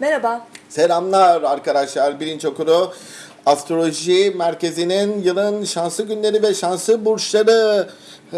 Merhaba. Selamlar arkadaşlar. Birinci okulu Astroloji Merkezi'nin yılın şanslı günleri ve şanslı burçları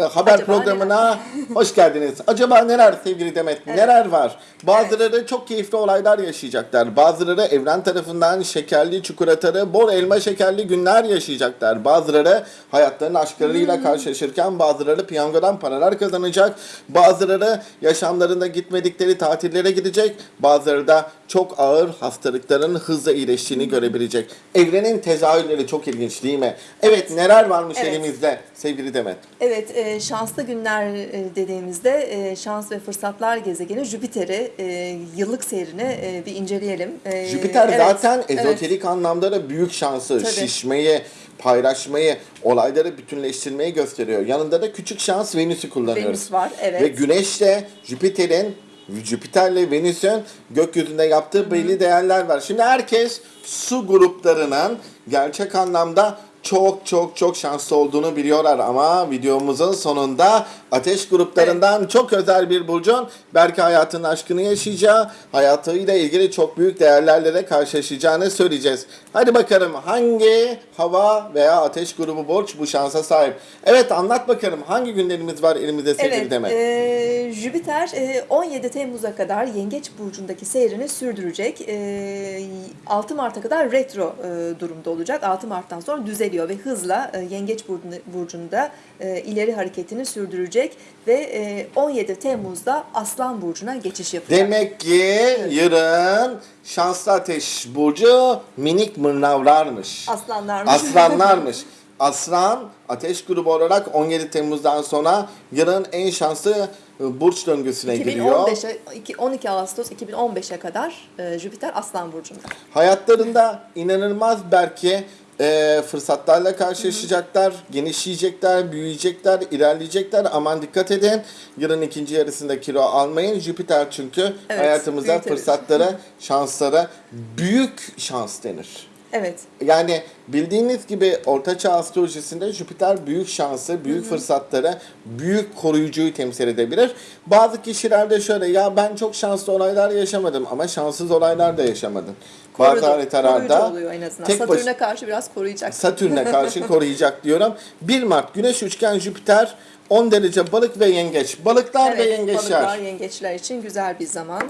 haber Acaba programına hoş geldiniz. Acaba neler sevgili Demet? Neler var? Bazıları çok keyifli olaylar yaşayacaklar. Bazıları evren tarafından şekerli çikolatarı, bol elma şekerli günler yaşayacaklar. Bazıları hayatlarının aşklarıyla Hmm. karşılaşırken bazıları piyangodan paralar kazanacak. Bazıları yaşamlarında gitmedikleri tatillere gidecek. Bazıları da çok ağır hastalıkların hızla iyileştiğini görebilecek. Evrenin tezahürleri çok ilginç değil mi? Evet neler varmış Evet. elimizde sevgili Demet? Evet, e, şanslı günler e, dediğimizde e, şans ve fırsatlar gezegeni Jüpiter'i e, yıllık seyrini e, bir inceleyelim. E, Jüpiter evet, zaten evet. ezoterik anlamda da büyük şansı, Tabii. şişmeyi, paylaşmayı, olayları bütünleştirmeyi gösteriyor. Yanında da küçük şans Venüs'ü kullanıyoruz. Venüs var, evet. Ve Güneş de Jüpiter'in Jüpiter'le Venüs'ün gökyüzünde yaptığı belli değerler var. Şimdi herkes su gruplarının gerçek anlamda çok çok çok şanslı olduğunu biliyorlar ama videomuzun sonunda ateş gruplarından çok özel bir burcun belki hayatının aşkını yaşayacağı, hayatıyla ilgili çok büyük değerlerle de karşılaşacağını söyleyeceğiz. Hadi bakalım hangi hava veya ateş grubu burç bu şansa sahip? Evet anlat bakalım hangi günlerimiz var elimizde sevgili Evet, Demet? e, Jüpiter e, 17 Temmuz'a kadar Yengeç Burcu'ndaki seyrini sürdürecek. E, 6 Mart'a kadar retro e, durumda olacak. 6 Mart'tan sonra düzeliyor ve hızla e, Yengeç Burcu'nda, e, ileri hareketini sürdürecek ve e, 17 Temmuz'da Aslan Burcu'na geçiş yapacak. Demek ki yarın şanslı ateş burcu minik mırnavlarmış. Aslanlarmış. Aslanlarmış. Aslan ateş grubu olarak 17 Temmuz'dan sonra yılın en şanslı e, burç döngüsüne giriyor. 2015'e, iki- 12 Ağustos 2015'e kadar e, Jüpiter Aslan Burcu'nda. Hayatlarında inanılmaz belki e, fırsatlarla karşılaşacaklar, genişleyecekler, büyüyecekler, ilerleyecekler. Aman dikkat edin. Yılın ikinci yarısında kilo almayın. Jüpiter çünkü Evet, hayatımızda büyütebilir. fırsatlara, şanslara büyük şans denir. Evet. Yani bildiğiniz gibi Ortaçağ astrolojisinde Jüpiter büyük şansı, büyük fırsatları, büyük koruyucuyu temsil edebilir. Bazı kişilerde şöyle ya ben çok şanslı olaylar yaşamadım ama şanssız olaylar da yaşamadım. Bazı Korudu- koruyucu haritalarda oluyor en azından. tek baş- Satürn'e karşı biraz koruyacak. Satürn'e karşı koruyacak diyorum. 1 Mart Güneş üçgen Jüpiter 10 derece balık ve yengeç. Balıklar ve evet, yengeçler. balıklar, yengeçler için güzel bir zaman.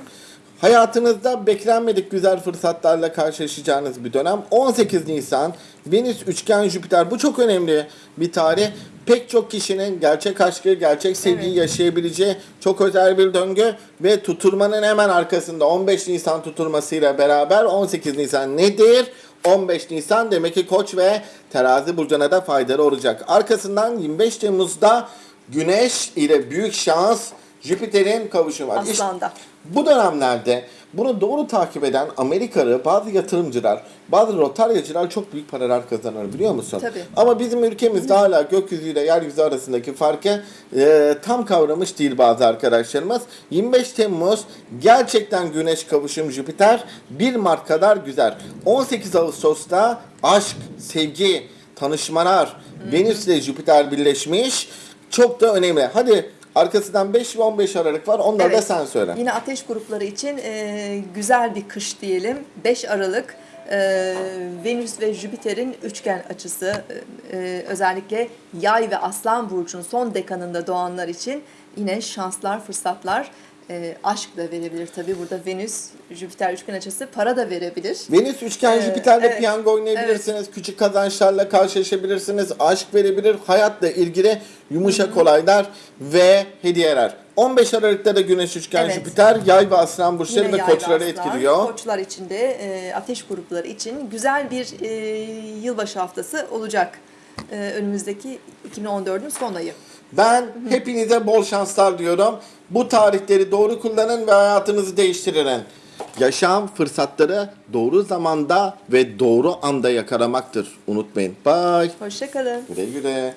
Hayatınızda beklenmedik güzel fırsatlarla karşılaşacağınız bir dönem. 18 Nisan Venüs üçgen Jüpiter bu çok önemli bir tarih. Pek çok kişinin gerçek aşkı, gerçek sevgiyi Evet. yaşayabileceği çok özel bir döngü ve tutulmanın hemen arkasında 15 Nisan tutulmasıyla beraber 18 Nisan nedir? 15 Nisan demek ki Koç ve Terazi burcuna da faydalı olacak. Arkasından 25 Temmuz'da Güneş ile büyük şans Jüpiter'in kavuşumu var. İşte Aslan'da. bu dönemlerde bunu doğru takip eden Amerikalı bazı yatırımcılar, bazı rotaryacılar çok büyük paralar kazanır biliyor musun? Tabii. Ama bizim ülkemizde hala gökyüzüyle yeryüzü arasındaki farkı e, tam kavramış değil bazı arkadaşlarımız. 25 Temmuz gerçekten güneş kavuşum Jüpiter 1 Mart kadar güzel. 18 Ağustos'ta aşk, sevgi, tanışmalar, Venüs ile Jüpiter birleşmiş. Çok da önemli. Hadi arkasından 5 ve 15 Aralık var. Onları da Evet. sen söyle. Yine ateş grupları için e, güzel bir kış diyelim. 5 Aralık e, Venüs ve Jüpiter'in üçgen açısı e, e, özellikle Yay ve Aslan burcunun son dekanında doğanlar için yine şanslar, fırsatlar, e, aşk da verebilir tabii. Burada Venüs, Jüpiter üçgen açısı para da verebilir. Venüs üçgen Ee, Jüpiter'le evet, piyango oynayabilirsiniz. Küçük kazançlarla karşılaşabilirsiniz. Aşk verebilir. Hayatla ilgili yumuşak olaylar ve hediyeler. 15 Aralık'ta da Güneş üçgen Evet. Jüpiter yay ve aslan burçları ve koçları etkiliyor. Koçlar için de e, ateş grupları için güzel bir e, yılbaşı haftası olacak. E, önümüzdeki 2014'ün son ayı. Ben hepinize bol şanslar diyorum. Bu tarihleri doğru kullanın ve hayatınızı değiştirin. Yaşam fırsatları doğru zamanda ve doğru anda yakalamaktır. Unutmayın. Bye. Hoşçakalın. Güle güle.